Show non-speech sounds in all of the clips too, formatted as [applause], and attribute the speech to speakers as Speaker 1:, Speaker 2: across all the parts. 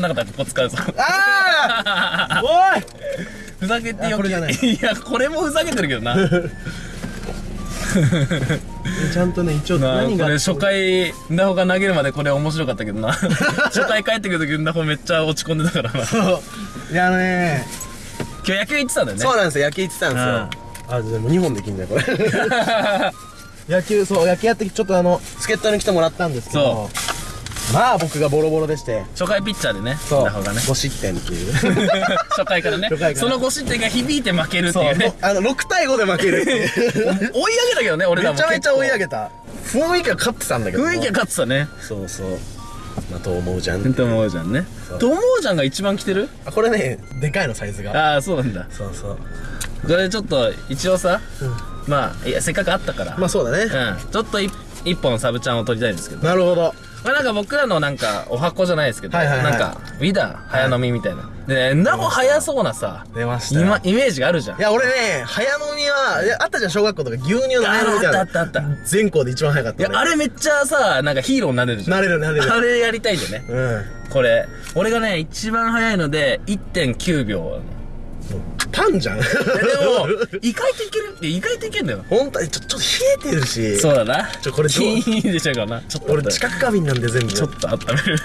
Speaker 1: なかったらここ使うぞ。
Speaker 2: ああ [laughs] おい！
Speaker 1: ふざけてよ
Speaker 2: あこれじゃない。
Speaker 1: いや、これもふざけてるけどな。[laughs]
Speaker 2: ちゃんとね一応何が
Speaker 1: これ初回、んだほが投げるまでこれ面白かったけどな。[laughs] 初回帰ってくるときんだほめっちゃ落ち込んでたから。な。
Speaker 2: そう。いやね。
Speaker 1: 今日野球行ってたんだよね。
Speaker 2: そうなんですよ。野球行ってたんですよ。あでも2本できんだよこれ。野球そう野球やってちょっとあの助っ人に来てもらったんですけどまあ僕がボロボロでして。
Speaker 1: 初回ピッチャーでね、
Speaker 2: そう。
Speaker 1: ね。
Speaker 2: 5失点っていう。[laughs]
Speaker 1: 初回からね。その5失点が響いて負けるっていうね。
Speaker 2: あの6対5で負ける。っていう
Speaker 1: 追い上げたけどね、俺らも。
Speaker 2: めちゃめちゃ追い上
Speaker 1: げ
Speaker 2: げた。雰囲気は勝ってたんだけど。
Speaker 1: 雰囲気が勝ってたね。
Speaker 2: そうそう。まあと思うじゃん。
Speaker 1: と思うじゃんね。と思うじゃんが一番来てる？
Speaker 2: あこれねでかいのサイズが。
Speaker 1: ああ、そうなんだ。
Speaker 2: そうそう。
Speaker 1: これちょっと、一応さ、
Speaker 2: うん。
Speaker 1: まあ、いや、せっかくあったから。
Speaker 2: まあそうだね。
Speaker 1: うん。ちょっと一一本サブちゃんを取りたいんですけど。
Speaker 2: なるほど
Speaker 1: まあなんか僕らのなんか、お箱じゃないですけど、
Speaker 2: はいはいはい
Speaker 1: なんか、ウィダー、早飲みみたいな。で、なお早そうなさ、
Speaker 2: 出ましたよ
Speaker 1: 今、イメージがあるじゃん。
Speaker 2: いや俺ね早飲みはいやあったじゃん小学校とか牛乳の早飲みみたいな
Speaker 1: ああったあったあった
Speaker 2: 全校で一番早かった
Speaker 1: いや、あれめっちゃさ、なんかヒーローになれるじゃん。
Speaker 2: なれるなれる
Speaker 1: あれやりたいんだよね。
Speaker 2: うん
Speaker 1: これ。俺がね、一番早いので、1.9秒。
Speaker 2: パンじゃん
Speaker 1: いやでも、意外といけるって、意外といけるんだよ。
Speaker 2: 本当にちょちょっと冷えてるし
Speaker 1: そうだな。
Speaker 2: ちょこれどう？
Speaker 1: キーンでしょうかな。ちょっと
Speaker 2: 俺。知覚過敏なんで全部
Speaker 1: ちょっと温める。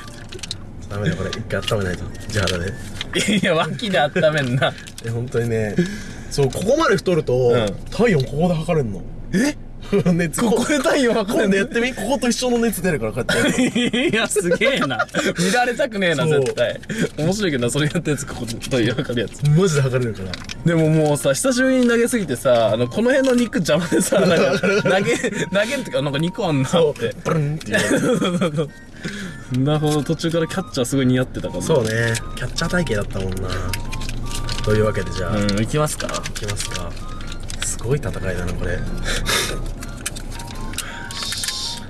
Speaker 2: ダメだこれ一回温めないと地肌で
Speaker 1: いや、脇で温めんな。
Speaker 2: え本当にねそうここまで太ると、
Speaker 1: ん
Speaker 2: 体温ここで測れんのえ？熱
Speaker 1: ここで体温測
Speaker 2: 今
Speaker 1: るんだよ
Speaker 2: 度やってみここと一緒の熱出るからこうやって [laughs]
Speaker 1: いや、すげえな。見られたくねえな、
Speaker 2: そう。
Speaker 1: 絶対。面白いけどな、それやったやつ、ここで測るやつ。
Speaker 2: マジで測れるから。
Speaker 1: でももうさ、久しぶりに投げすぎてさ、あの、この辺の肉邪魔でさ、なんか、[laughs] 投げ、投げるってか、なんか肉あんなって。
Speaker 2: ブルンっていう。[laughs]
Speaker 1: なるほど、途中からキャッチャーすごい似合ってたから。
Speaker 2: そうね。キャッチャー体型だったもんな。というわけでじゃあ、い
Speaker 1: うん、行きますか。
Speaker 2: きますか。すごい戦いだなこれ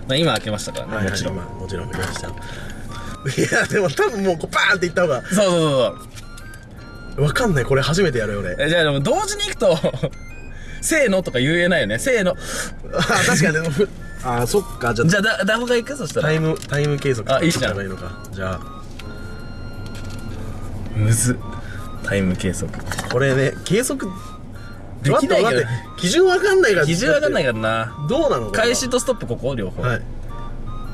Speaker 1: まあ、今開けましたからね、
Speaker 2: はいはい
Speaker 1: もちろん。
Speaker 2: まあもちろん見ましたいやでも多分もうこうバーンっていった方が
Speaker 1: そうそうそう
Speaker 2: わかんないこれ初めてやるよ俺
Speaker 1: そう。えじゃあでも同時に行くと、[laughs] せーのとか言えないよね。せーの。
Speaker 2: あ確かにでもふあそっかじゃあ
Speaker 1: じゃあ、だ、ダホが行く？そしたら。
Speaker 2: タイムタイム計測
Speaker 1: あいいじゃん
Speaker 2: すればいいのかじゃあ
Speaker 1: むずっ。タイム計測。
Speaker 2: これね計測
Speaker 1: できないけど
Speaker 2: 基準わかんないから
Speaker 1: 基準わかんない
Speaker 2: か
Speaker 1: からな。
Speaker 2: どうなの
Speaker 1: 開始とストップここ両方。
Speaker 2: はい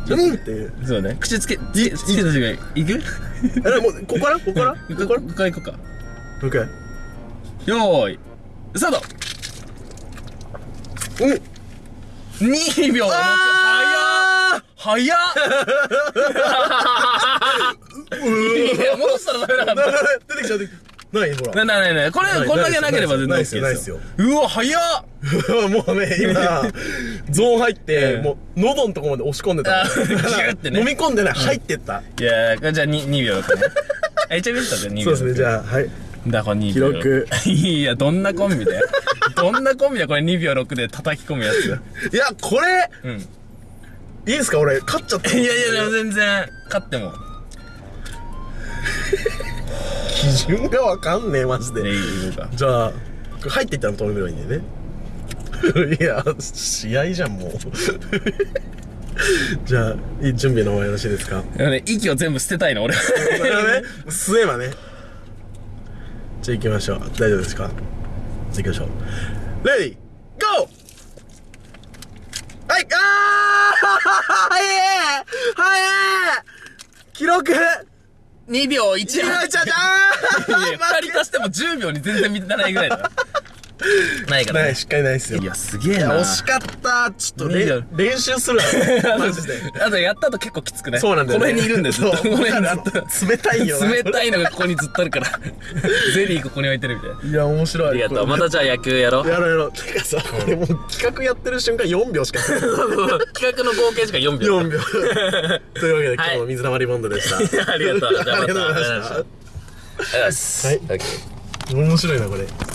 Speaker 2: うんっていう
Speaker 1: そうね。口つけ、つけ、た瞬間に、行く
Speaker 2: あれもうここからここからこ
Speaker 1: こ
Speaker 2: から
Speaker 1: ここから行こうか。
Speaker 2: もう一回
Speaker 1: よーい。スタート
Speaker 2: うん
Speaker 1: !2 秒
Speaker 2: あ
Speaker 1: 早っ早っいや、戻したらダメだ。
Speaker 2: 出てきちゃう出てきちゃうないほら
Speaker 1: ななななこれ、こんだけなければ全然 OK
Speaker 2: ないっすよないっ
Speaker 1: ですす
Speaker 2: よ
Speaker 1: よ。うわ、早っ [laughs]
Speaker 2: もうね、今、[laughs] ゾーン入って、
Speaker 1: ええ
Speaker 2: もう、喉のとこまで押し込んでた。
Speaker 1: あギューってね
Speaker 2: 飲み込んでない、入ってった。
Speaker 1: いやじゃあ 2, 2秒だったね。あ、一応見てたじゃん、2秒。
Speaker 2: そうですね、じ
Speaker 1: あ。
Speaker 2: ゃあ、はい。
Speaker 1: だから2秒。
Speaker 2: 記録。[laughs]
Speaker 1: いや、どんなコンビだよ。どんなコンビだよ、これ2秒6で叩き込むやつ。
Speaker 2: いや、これ、
Speaker 1: うん。
Speaker 2: いいですか俺、勝っちゃった。
Speaker 1: いやいや、全然、勝っても。
Speaker 2: 基準がわかんねえ、マジ
Speaker 1: で。
Speaker 2: じゃあ、入っていったら止めればいいんだよね。[laughs] いや、試合じゃん、もう。[laughs] じゃあ、いい準備の方がよろしいですか？
Speaker 1: でもね、息を全部捨てたいの、俺。
Speaker 2: これはね、吸えばね。じゃあ行きましょう。大丈夫ですか？じゃあ行きましょう。レディー、ゴーはい、あー早え早え記録
Speaker 1: 2秒1。
Speaker 2: ちゃちゃちゃ
Speaker 1: いや [laughs] 二人足しても10秒に全然満たないぐらいだ。[laughs] ないからね。
Speaker 2: ない、しっかりないっすよ。
Speaker 1: いや、すげえな。
Speaker 2: 惜しかった。ちょっと練習するわ。[laughs] マジで。
Speaker 1: あとやった後結構きつくね。
Speaker 2: そうなんだよ、ね。
Speaker 1: この辺にいるんだよ、ずっと。
Speaker 2: そう
Speaker 1: この辺に
Speaker 2: あ
Speaker 1: ずっと。
Speaker 2: の冷たいよな。
Speaker 1: 冷たいのがここにずっとあるから。[laughs] ゼリーここに置いてるみたいな。
Speaker 2: いや、面白い。
Speaker 1: ありがとう。またじゃあ野球やろう。
Speaker 2: やろうやろう。てかさ、これもう企画やってる瞬間4秒しかない。
Speaker 1: 企画の合計時間4秒。
Speaker 2: 4秒。というわけで、今
Speaker 1: はい
Speaker 2: 日の水溜りボンドでした。
Speaker 1: ありがとう。じゃあまた。
Speaker 2: ありがとうございました
Speaker 1: ありがとうございます。
Speaker 2: はい
Speaker 1: オッケー
Speaker 2: 面白いな、これ。